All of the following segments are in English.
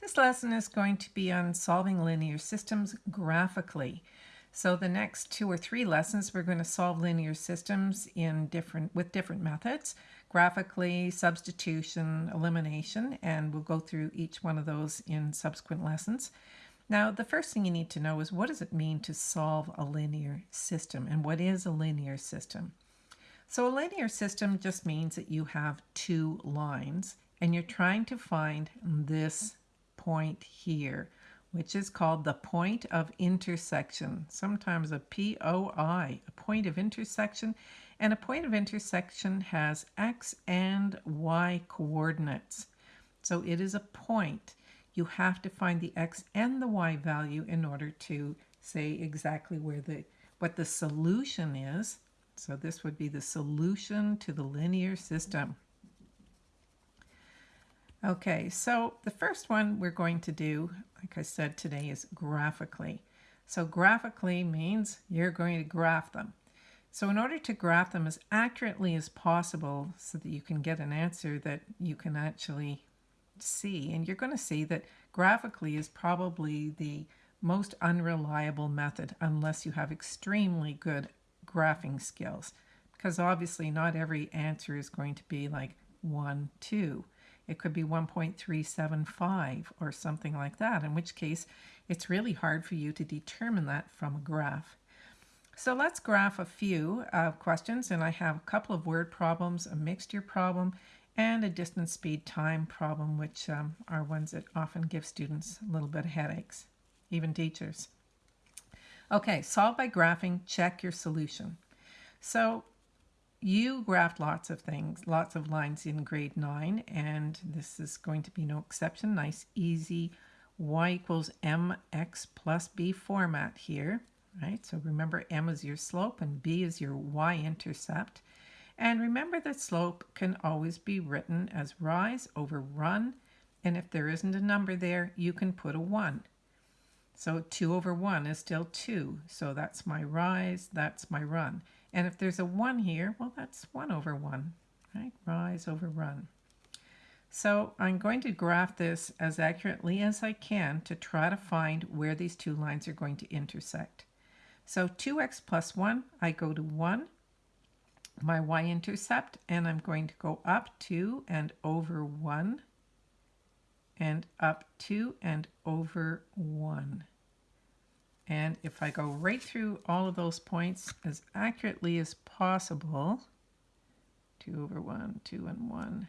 This lesson is going to be on solving linear systems graphically. So the next two or three lessons we're going to solve linear systems in different with different methods, graphically, substitution, elimination, and we'll go through each one of those in subsequent lessons. Now the first thing you need to know is what does it mean to solve a linear system and what is a linear system? So a linear system just means that you have two lines and you're trying to find this point here, which is called the point of intersection, sometimes a POI, a point of intersection. And a point of intersection has x and y coordinates. So it is a point. You have to find the x and the y value in order to say exactly where the what the solution is. So this would be the solution to the linear system. Okay, so the first one we're going to do, like I said today, is graphically. So graphically means you're going to graph them. So in order to graph them as accurately as possible so that you can get an answer that you can actually see, and you're going to see that graphically is probably the most unreliable method unless you have extremely good graphing skills because obviously not every answer is going to be like 1, 2. It could be 1.375 or something like that, in which case it's really hard for you to determine that from a graph. So let's graph a few uh, questions, and I have a couple of word problems, a mixture problem, and a distance speed time problem, which um, are ones that often give students a little bit of headaches, even teachers. Okay, solve by graphing, check your solution. So you graphed lots of things, lots of lines in grade 9, and this is going to be no exception. Nice, easy y equals mx plus b format here, right? So remember m is your slope and b is your y-intercept. And remember that slope can always be written as rise over run, and if there isn't a number there, you can put a 1. So 2 over 1 is still 2, so that's my rise, that's my run. And if there's a 1 here, well, that's 1 over 1, right? Rise over run. So I'm going to graph this as accurately as I can to try to find where these two lines are going to intersect. So 2x plus 1, I go to 1, my y-intercept, and I'm going to go up 2 and over 1, and up 2 and over 1. And if I go right through all of those points as accurately as possible, 2 over 1, 2 and 1,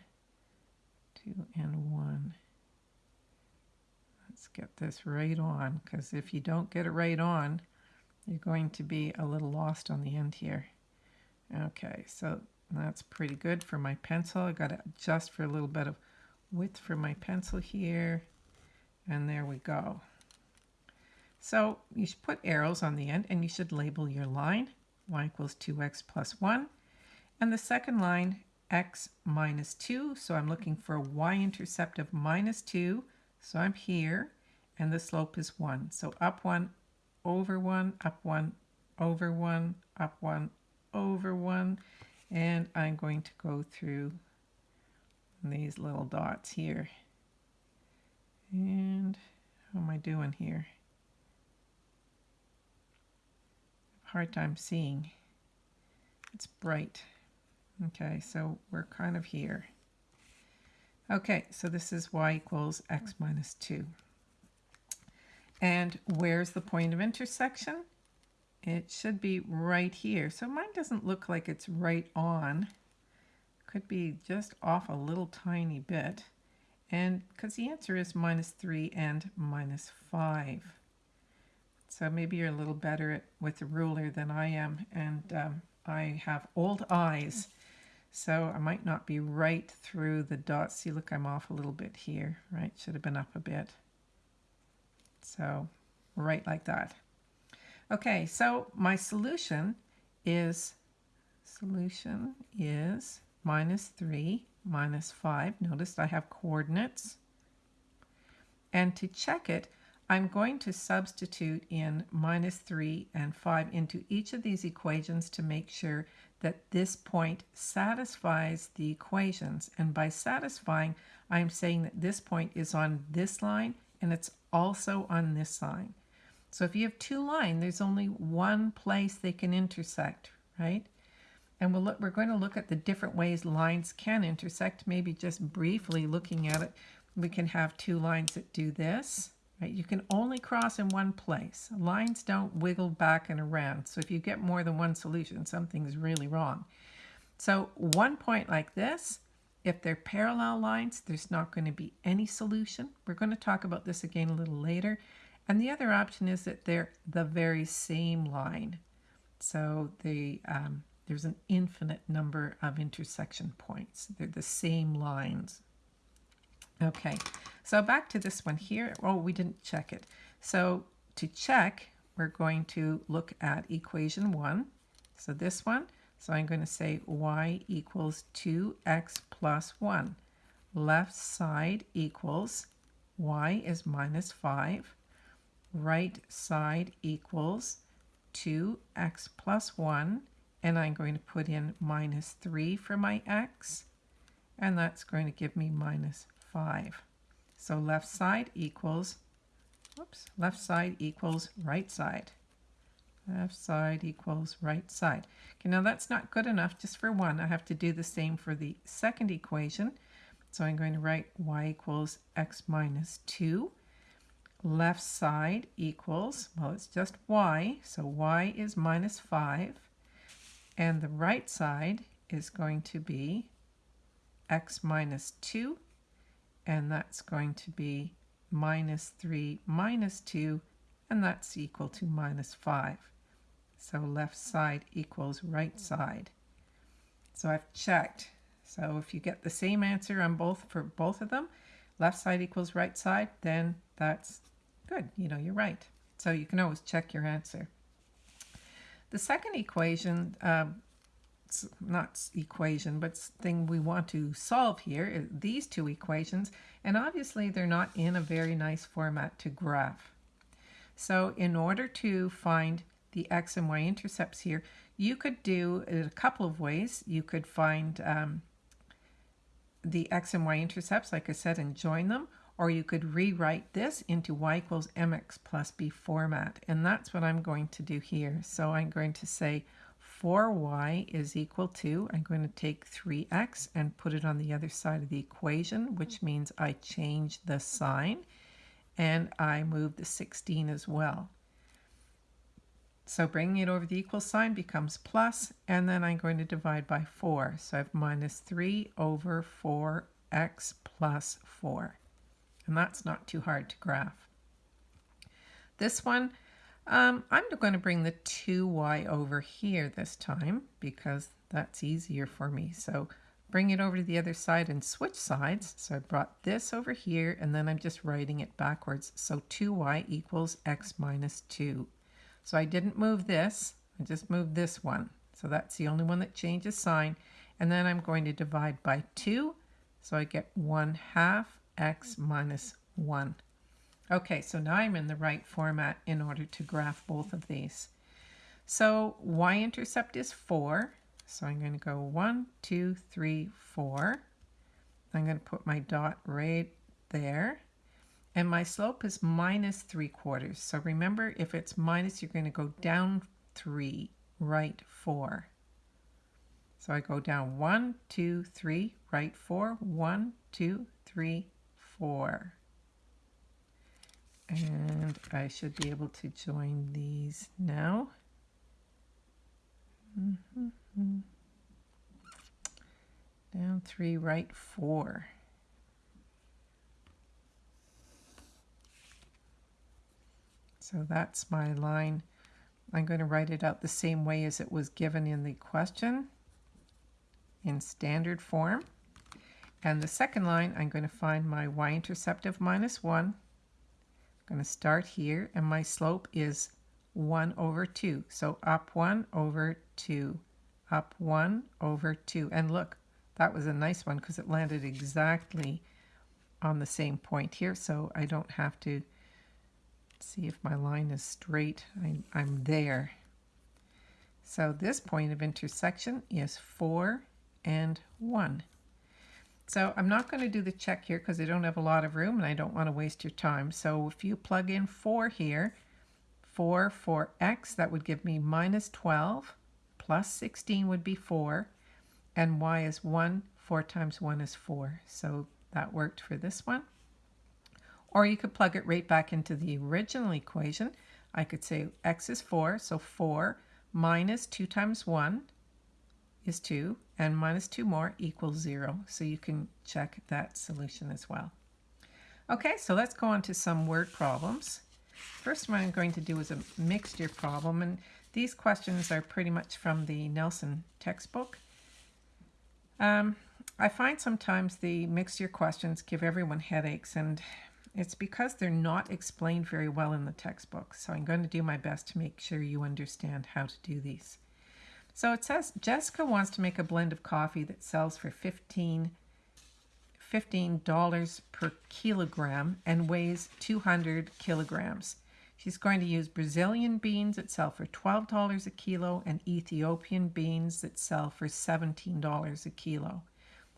2 and 1. Let's get this right on, because if you don't get it right on, you're going to be a little lost on the end here. Okay, so that's pretty good for my pencil. I got to adjust for a little bit of width for my pencil here. And there we go. So you should put arrows on the end and you should label your line y equals 2x plus 1 and the second line x minus 2 so I'm looking for a y-intercept of minus 2 so I'm here and the slope is 1 so up 1 over 1 up 1 over 1 up 1 over 1 and I'm going to go through these little dots here. And how am I doing here hard time seeing. It's bright. Okay, so we're kind of here. Okay, so this is y equals x minus 2. And where's the point of intersection? It should be right here. So mine doesn't look like it's right on. Could be just off a little tiny bit. And because the answer is minus 3 and minus 5. So maybe you're a little better at, with the ruler than I am, and um, I have old eyes, so I might not be right through the dots. See, look, I'm off a little bit here, right? Should have been up a bit. So right like that. Okay, so my solution is, solution is minus 3 minus 5. Notice I have coordinates. And to check it, I'm going to substitute in minus 3 and 5 into each of these equations to make sure that this point satisfies the equations. And by satisfying, I'm saying that this point is on this line and it's also on this line. So if you have two lines, there's only one place they can intersect, right? And we'll look, we're going to look at the different ways lines can intersect, maybe just briefly looking at it. We can have two lines that do this, right? You can only cross in one place. Lines don't wiggle back and around. So if you get more than one solution, something's really wrong. So one point like this, if they're parallel lines, there's not going to be any solution. We're going to talk about this again a little later. And the other option is that they're the very same line. So um, there's an infinite number of intersection points. They're the same lines. Okay, so back to this one here. Oh, we didn't check it. So to check, we're going to look at equation 1. So this one, so I'm going to say y equals 2x plus 1. Left side equals y is minus 5. Right side equals 2x plus 1 and I'm going to put in minus 3 for my x, and that's going to give me minus 5. So left side equals, whoops, left side equals right side. Left side equals right side. Okay, now that's not good enough just for one. I have to do the same for the second equation. So I'm going to write y equals x minus 2. Left side equals, well, it's just y, so y is minus 5 and the right side is going to be x minus 2, and that's going to be minus 3 minus 2, and that's equal to minus 5. So left side equals right side. So I've checked. So if you get the same answer on both for both of them, left side equals right side, then that's good. You know, you're right. So you can always check your answer. The second equation, um, not equation, but thing we want to solve here, these two equations, and obviously they're not in a very nice format to graph. So in order to find the x and y intercepts here, you could do it a couple of ways. You could find um, the x and y intercepts, like I said, and join them, or you could rewrite this into y equals mx plus b format. And that's what I'm going to do here. So I'm going to say 4y is equal to, I'm going to take 3x and put it on the other side of the equation, which mm-hmm. means I change the sign and I move the 16 as well. So bringing it over the equal sign becomes plus, and then I'm going to divide by 4. So I have minus 3 over 4x plus 4 and that's not too hard to graph. This one, um, I'm going to bring the 2y over here this time because that's easier for me. So bring it over to the other side and switch sides. So I brought this over here and then I'm just writing it backwards. So 2y equals x minus 2. So I didn't move this, I just moved this one. So that's the only one that changes sign. And then I'm going to divide by 2. So I get 1 half x minus 1. Okay, so now I'm in the right format in order to graph both of these. So y-intercept is 4. So I'm going to go 1, 2, 3, 4. I'm going to put my dot right there. And my slope is minus 3 quarters. So remember, if it's minus, you're going to go down 3, right 4. So I go down 1, 2, 3, right 4, 1, 2, 3, four. And I should be able to join these now. Mm -hmm. Down three, right four. So that's my line. I'm going to write it out the same way as it was given in the question in standard form. And the second line, I'm going to find my y-intercept of minus 1. I'm going to start here, and my slope is 1 over 2. So up 1 over 2, up 1 over 2. And look, that was a nice one because it landed exactly on the same point here, so I don't have to see if my line is straight. I, I'm there. So this point of intersection is 4 and 1. So I'm not going to do the check here because I don't have a lot of room and I don't want to waste your time. So if you plug in 4 here, 4 for x, that would give me minus 12, plus 16 would be 4, and y is 1, 4 times 1 is 4. So that worked for this one. Or you could plug it right back into the original equation. I could say x is 4, so 4 minus 2 times 1 is 2, and minus 2 more equals 0. So you can check that solution as well. Okay, so let's go on to some word problems. First one I'm going to do is a mixture problem, and these questions are pretty much from the Nelson textbook. Um, I find sometimes the mixture questions give everyone headaches, and it's because they're not explained very well in the textbook. So I'm going to do my best to make sure you understand how to do these. So it says Jessica wants to make a blend of coffee that sells for 15 $15 per kilogram and weighs 200 kilograms. She's going to use Brazilian beans that sell for $12 a kilo and Ethiopian beans that sell for $17 a kilo.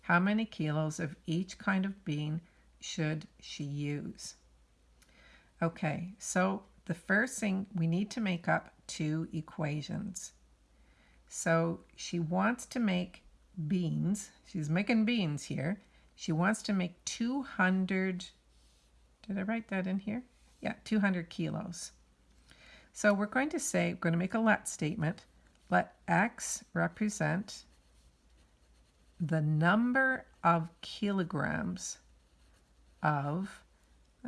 How many kilos of each kind of bean should she use? Okay, so the first thing we need to make up two equations. So she wants to make beans. She's making beans here. She wants to make 200, did I write that in here? Yeah, 200 kilos. So we're going to say, we're going to make a let statement. Let X represent the number of kilograms of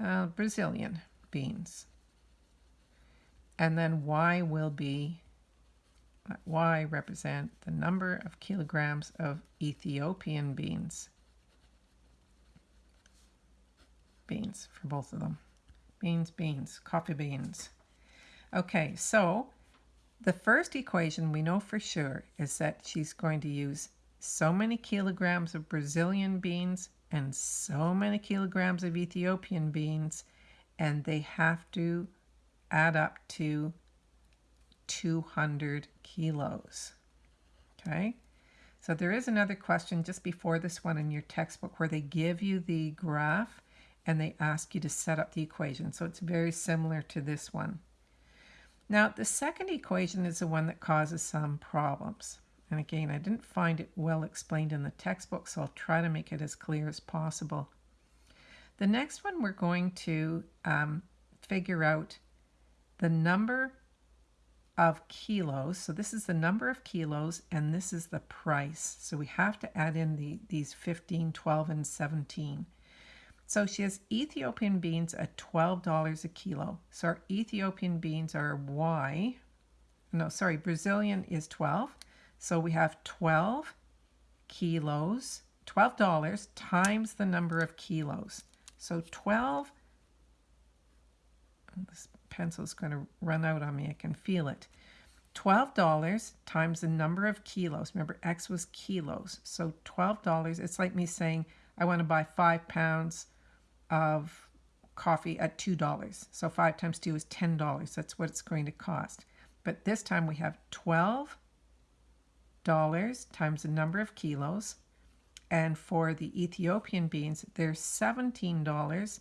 uh, Brazilian beans. And then Y will be Y represent the number of kilograms of Ethiopian beans. Beans for both of them. Beans, beans, coffee beans. Okay, so the first equation we know for sure is that she's going to use so many kilograms of Brazilian beans and so many kilograms of Ethiopian beans, and they have to add up to 200 kilos. Okay, so there is another question just before this one in your textbook where they give you the graph and they ask you to set up the equation. So it's very similar to this one. Now, the second equation is the one that causes some problems. And again, I didn't find it well explained in the textbook, so I'll try to make it as clear as possible. The next one, we're going to um, figure out the number of kilos. So this is the number of kilos and this is the price. So we have to add in the, these 15, 12, and 17. So she has Ethiopian beans at $12 a kilo. So our Ethiopian beans are Y. No, sorry, Brazilian is 12. So we have 12 kilos, $12 times the number of kilos. So 12, this pencil is going to run out on me. I can feel it. $12 times the number of kilos. Remember, X was kilos. So $12, it's like me saying, I want to buy five pounds of coffee at $2. So five times two is $10. That's what it's going to cost. But this time we have $12 times the number of kilos. And for the Ethiopian beans, they're $17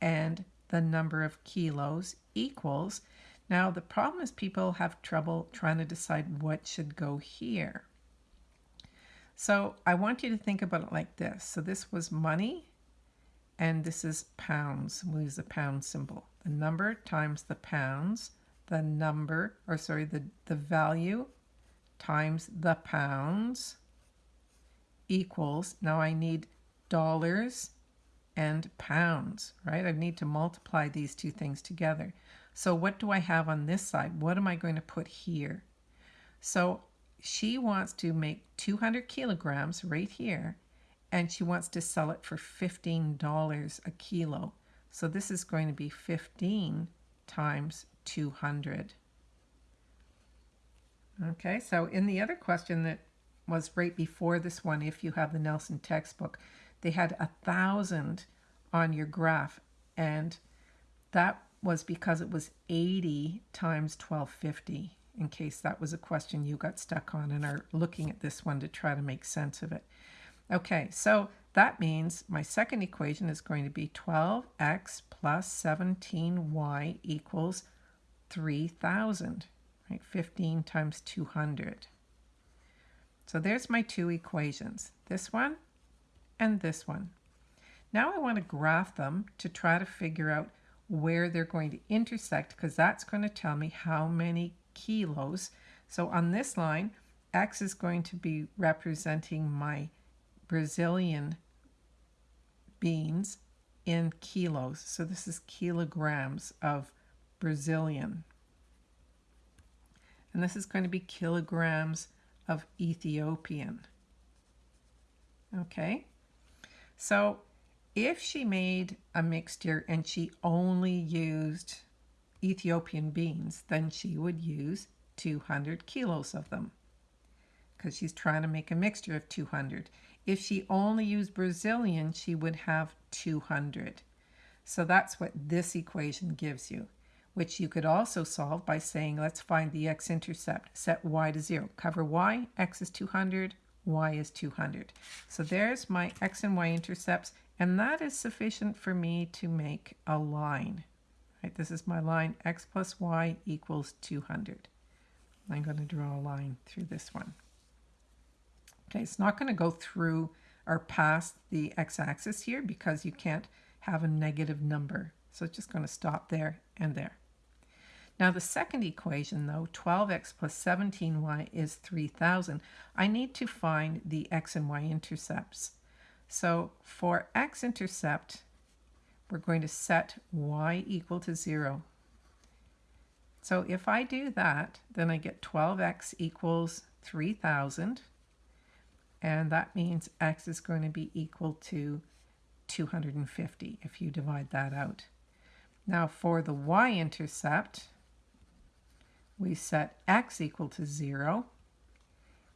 and the number of kilos equals. Now, the problem is people have trouble trying to decide what should go here. So I want you to think about it like this. So this was money, and this is pounds. We'll use the pound symbol. The number times the pounds, the number, or sorry, the, the value times the pounds equals, now I need dollars and pounds, right? I need to multiply these two things together. So what do I have on this side? What am I going to put here? So she wants to make 200 kilograms right here, and she wants to sell it for $15 a kilo. So this is going to be 15 times 200. Okay, so in the other question that was right before this one, if you have the Nelson textbook, they had a thousand on your graph and that was because it was 80 times 1250 in case that was a question you got stuck on and are looking at this one to try to make sense of it. Okay, so that means my second equation is going to be 12x plus 17y equals 3,000, right? 15 times 200. So there's my two equations, this one and this one. Now I want to graph them to try to figure out where they're going to intersect because that's going to tell me how many kilos. So on this line, X is going to be representing my Brazilian beans in kilos. So this is kilograms of Brazilian. And this is going to be kilograms of Ethiopian. Okay, so if she made a mixture and she only used Ethiopian beans, then she would use 200 kilos of them because she's trying to make a mixture of 200. If she only used Brazilian, she would have 200. So that's what this equation gives you, which you could also solve by saying, let's find the x-intercept. Set y to 0. Cover y, x is 200, y is 200. So there's my x and y intercepts, and that is sufficient for me to make a line. Right, this is my line, x plus y equals 200. I'm going to draw a line through this one. Okay, it's not going to go through or past the x-axis here because you can't have a negative number. So it's just going to stop there and there. Now the second equation though, 12x plus 17y is 3000. I need to find the x and y intercepts. So for x-intercept, we're going to set y equal to 0. So if I do that, then I get 12x equals 3000 and that means x is going to be equal to 250 if you divide that out. Now for the y-intercept, we set x equal to 0,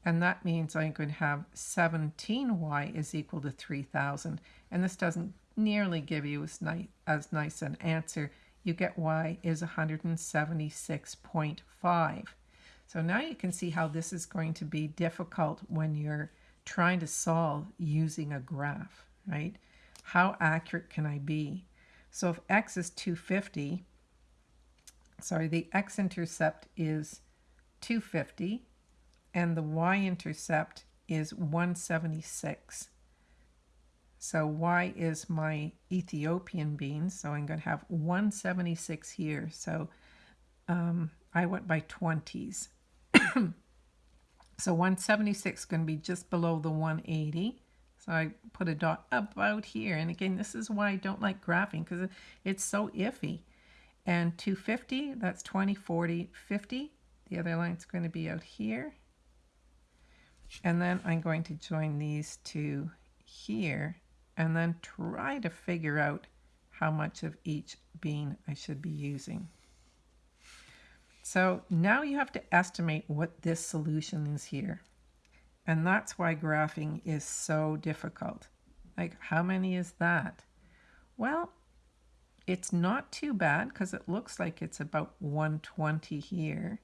and that means I'm going to have 17y is equal to 3,000, and this doesn't nearly give you as, ni as nice an answer. You get y is 176.5. So now you can see how this is going to be difficult when you're trying to solve using a graph, right? How accurate can I be? So if x is 250, sorry, the x-intercept is 250 and the y-intercept is 176. So y is my Ethiopian beans, so I'm going to have 176 here. So um, I went by 20s. So 176 is going to be just below the 180. So I put a dot about here. And again, this is why I don't like graphing because it's so iffy. And 250, that's 20, 40, 50. The other line's going to be out here. And then I'm going to join these two here and then try to figure out how much of each bean I should be using. So now you have to estimate what this solution is here. And that's why graphing is so difficult. Like, how many is that? Well, it's not too bad because it looks like it's about 120 here.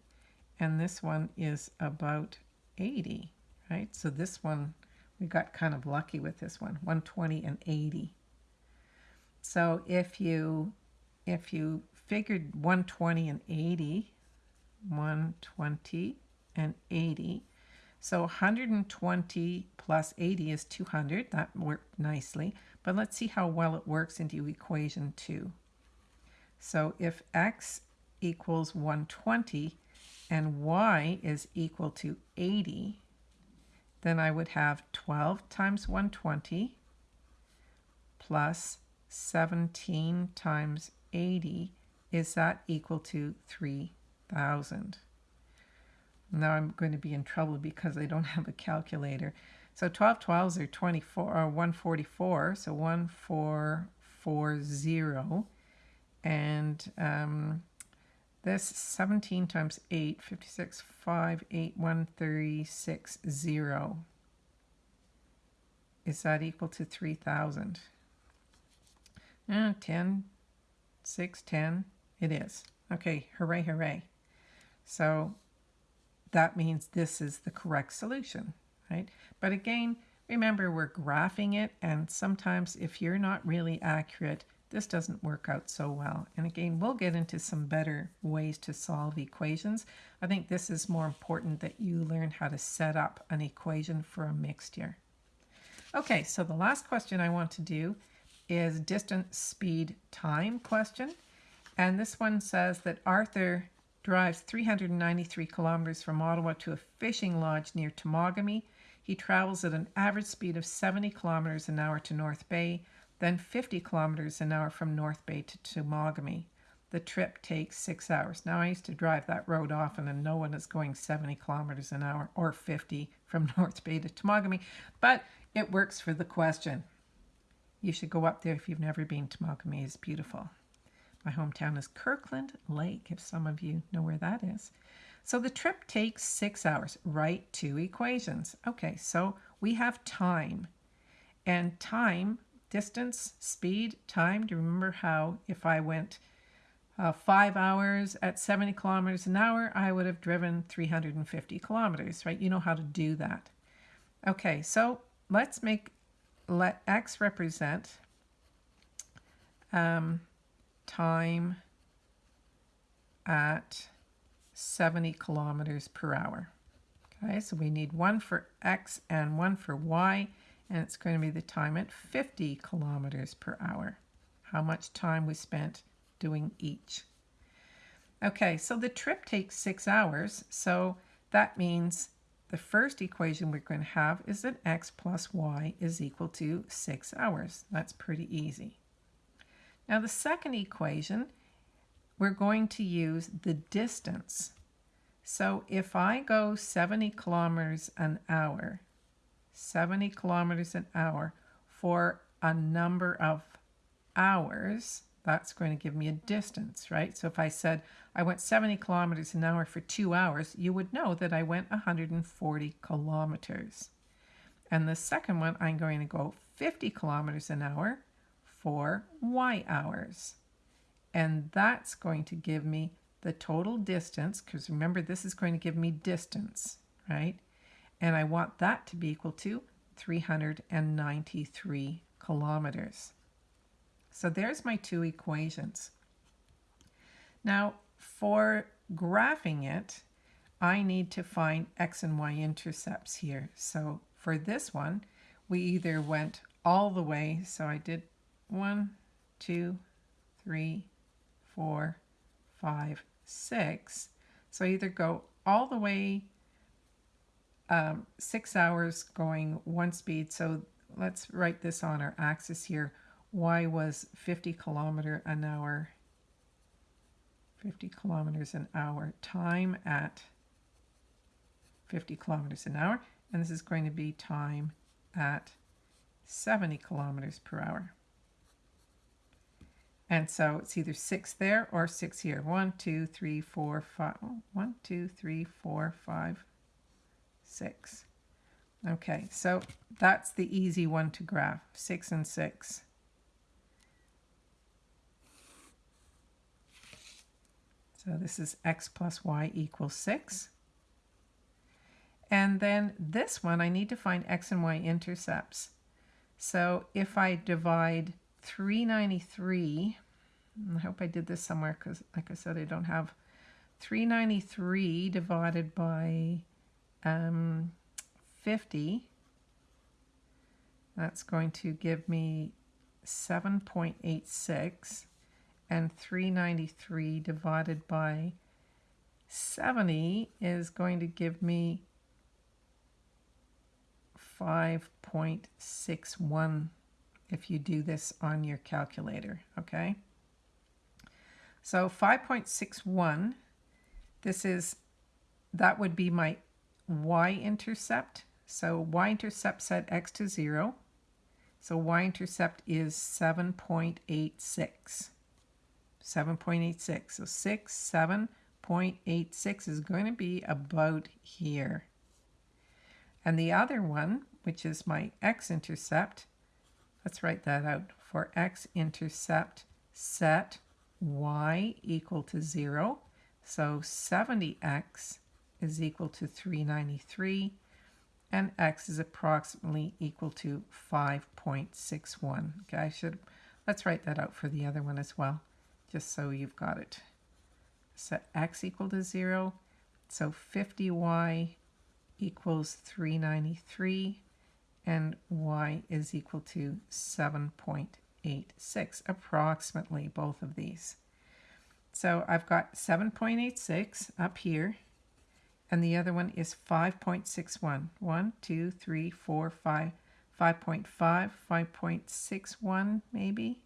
And this one is about 80, right? So this one, we got kind of lucky with this one, 120 and 80. So if you, if you figured 120 and 80, 120, and 80. So 120 plus 80 is 200. That worked nicely. But let's see how well it works into equation 2. So if x equals 120 and y is equal to 80, then I would have 12 times 120 plus 17 times 80. Is that equal to 3 thousand. Now I'm going to be in trouble because I don't have a calculator. So 12 12s are 24 or 144, so 1440 and um, this 17 times 8, 56, 5, 8, 1, 36, 0. Is that equal to 3,000? Uh, 10, 6, 10. It is. Okay, hooray, hooray. So that means this is the correct solution, right? But again, remember we're graphing it and sometimes if you're not really accurate, this doesn't work out so well. And again, we'll get into some better ways to solve equations. I think this is more important that you learn how to set up an equation for a mixture. Okay, so the last question I want to do is distance, speed, time question. And this one says that Arthur drives 393 kilometers from Ottawa to a fishing lodge near Temagami. He travels at an average speed of 70 kilometers an hour to North Bay then 50 kilometers an hour from North Bay to Temagami. The trip takes six hours. Now, I used to drive that road often, and no one is going 70 kilometers an hour or 50 from North Bay to Temagami, but it works for the question. You should go up there if you've never been. Temagami is beautiful. My hometown is Kirkland Lake, if some of you know where that is. So the trip takes six hours. Write two equations. Okay, so we have time. And time distance, speed, time. Do you remember how if I went uh, five hours at 70 kilometers an hour, I would have driven 350 kilometers, right? You know how to do that. Okay, so let's make, let x represent um, time at 70 kilometers per hour. Okay, so we need one for x and one for y and it's going to be the time at 50 kilometers per hour. How much time we spent doing each. Okay, so the trip takes six hours, so that means the first equation we're going to have is that x plus y is equal to six hours. That's pretty easy. Now the second equation, we're going to use the distance. So if I go 70 kilometers an hour, 70 kilometers an hour for a number of hours, that's going to give me a distance, right? So if I said I went 70 kilometers an hour for two hours, you would know that I went 140 kilometers. And the second one, I'm going to go 50 kilometers an hour for y hours. And that's going to give me the total distance, because remember, this is going to give me distance, right? and I want that to be equal to 393 kilometers. So there's my two equations. Now, for graphing it, I need to find x and y intercepts here. So for this one, we either went all the way, so I did one, two, three, four, five, six. So I either go all the way um, six hours going one speed. So let's write this on our axis here. Y was 50 kilometer an hour, 50 kilometers an hour, time at 50 kilometers an hour. And this is going to be time at 70 kilometers per hour. And so it's either six there or six here. One, two, three, four, five. One, two, three, four, five, 6. Okay, so that's the easy one to graph, 6 and 6. So this is x plus y equals 6. And then this one, I need to find x and y intercepts. So if I divide 393, I hope I did this somewhere because, like I said, I don't have 393 divided by um, 50, that's going to give me 7.86 and 393 divided by 70 is going to give me 5.61 if you do this on your calculator, okay? So 5.61, this is, that would be my y-intercept. So y-intercept set x to 0. So y-intercept is 7.86. 7.86. So 6, 7.86 is going to be about here. And the other one, which is my x-intercept, let's write that out. For x-intercept, set y equal to 0. So 70x is equal to 393 and x is approximately equal to 5.61. Okay, I should, let's write that out for the other one as well, just so you've got it. So x equal to 0, so 50y equals 393 and y is equal to 7.86, approximately both of these. So I've got 7.86 up here, and the other one is 5.61. 1, 2, 3, 4, 5, 5.5, 5.61 maybe.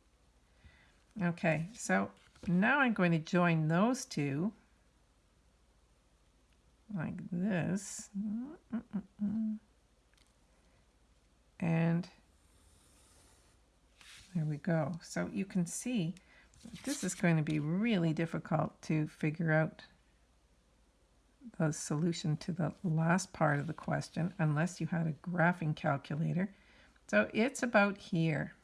Okay, so now I'm going to join those two like this. Mm, mm, mm, and there we go. So you can see this is going to be really difficult to figure out the solution to the last part of the question unless you had a graphing calculator. So it's about here.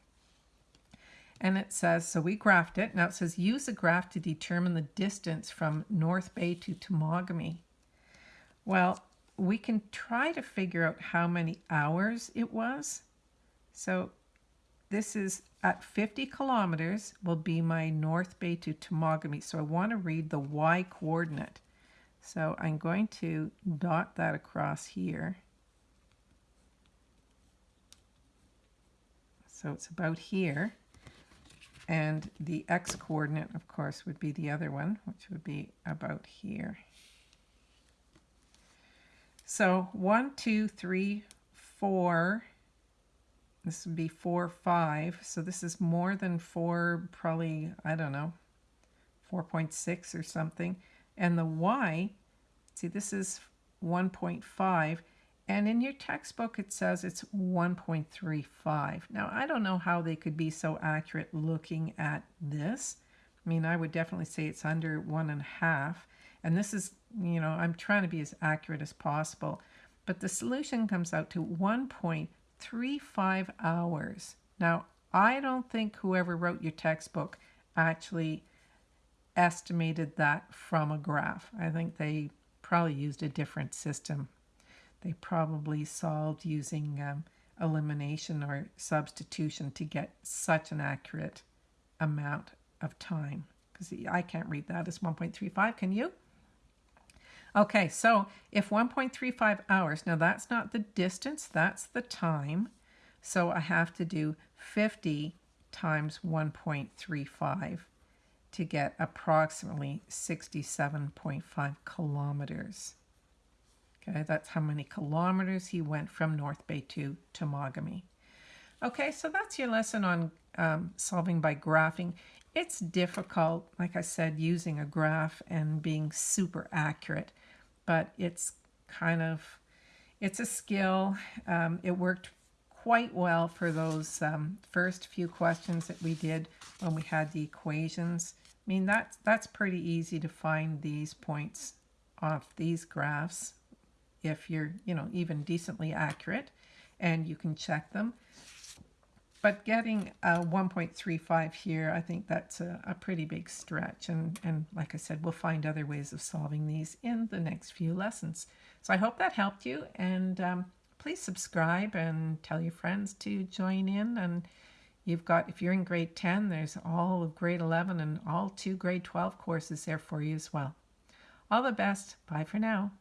And it says, so we graphed it. Now it says use a graph to determine the distance from North Bay to Temagami. Well, we can try to figure out how many hours it was. So this is at 50 kilometers will be my North Bay to Temagami. So I want to read the y coordinate. So I'm going to dot that across here. So it's about here. And the x coordinate, of course, would be the other one, which would be about here. So one, two, three, four. This would be four, five. So this is more than four, probably, I don't know, 4.6 or something. And the y, see, this is 1.5. And in your textbook, it says it's 1.35. Now, I don't know how they could be so accurate looking at this. I mean, I would definitely say it's under one and a half. And this is, you know, I'm trying to be as accurate as possible. But the solution comes out to 1.35 hours. Now, I don't think whoever wrote your textbook actually estimated that from a graph. I think they probably used a different system. They probably solved using um, elimination or substitution to get such an accurate amount of time. Because I can't read that as 1.35, can you? Okay, so if 1.35 hours, now that's not the distance, that's the time. So I have to do 50 times 1.35 to get approximately 67.5 kilometers. Okay, that's how many kilometers he went from North Bay to Temagami. Okay, so that's your lesson on um, solving by graphing. It's difficult, like I said, using a graph and being super accurate, but it's kind of, it's a skill. Um, it worked quite well for those um, first few questions that we did when we had the equations. I mean, that's, that's pretty easy to find these points off these graphs if you're, you know, even decently accurate and you can check them. But getting a 1.35 here, I think that's a, a, pretty big stretch. And, and like I said, we'll find other ways of solving these in the next few lessons. So I hope that helped you. And um, please subscribe and tell your friends to join in. And You've got, if you're in grade 10, there's all of grade 11 and all two grade 12 courses there for you as well. All the best. Bye for now.